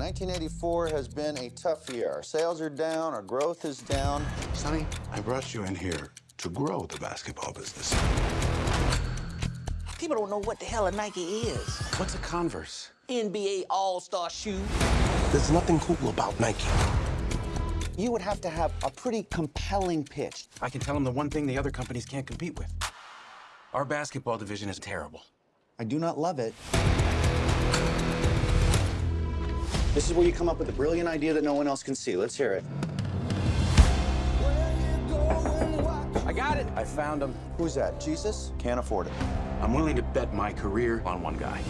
1984 has been a tough year. Our sales are down, our growth is down. Sonny, I brought you in here to grow the basketball business. People don't know what the hell a Nike is. What's a Converse? NBA All-Star shoe. There's nothing cool about Nike. You would have to have a pretty compelling pitch. I can tell them the one thing the other companies can't compete with. Our basketball division is terrible. I do not love it. This is where you come up with a brilliant idea that no one else can see. Let's hear it. I got it. I found him. Who's that? Jesus? Can't afford it. I'm willing to bet my career on one guy.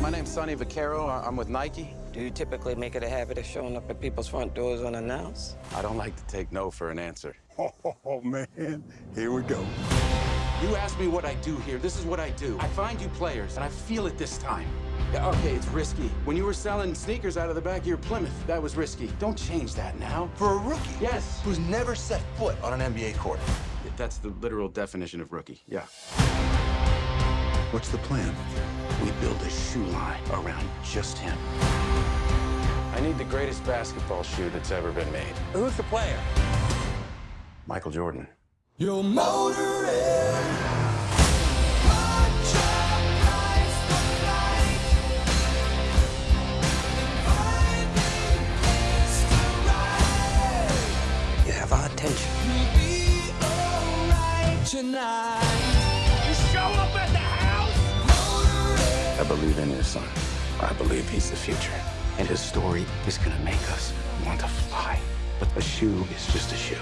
My name's Sonny Vaccaro. I- I'm with Nike. Do you typically make it a habit of showing up at people's front doors unannounced? I don't like to take no for an answer. Oh, man. Here we go. You ask me what I do here. This is what I do. I find you players, and I feel it this time. Yeah, okay, it's risky. When you were selling sneakers out of the back of your Plymouth, that was risky. Don't change that now. For a rookie Yes. who's never set foot on an NBA court. That's the literal definition of rookie. Yeah. What's the plan? We build a shoe line around just him. I need the greatest basketball shoe that's ever been made. Who's the player? Michael Jordan. Your motor You have our attention. I believe in his son. I believe he's the future. And his story is gonna make us want to fly. But a shoe is just a shoe.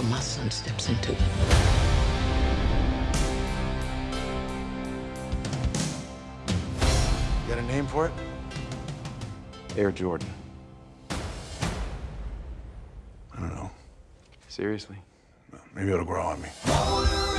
Until my son steps into it. You got a name for it? Air Jordan. I don't know. Seriously? Maybe it'll grow on me. Motor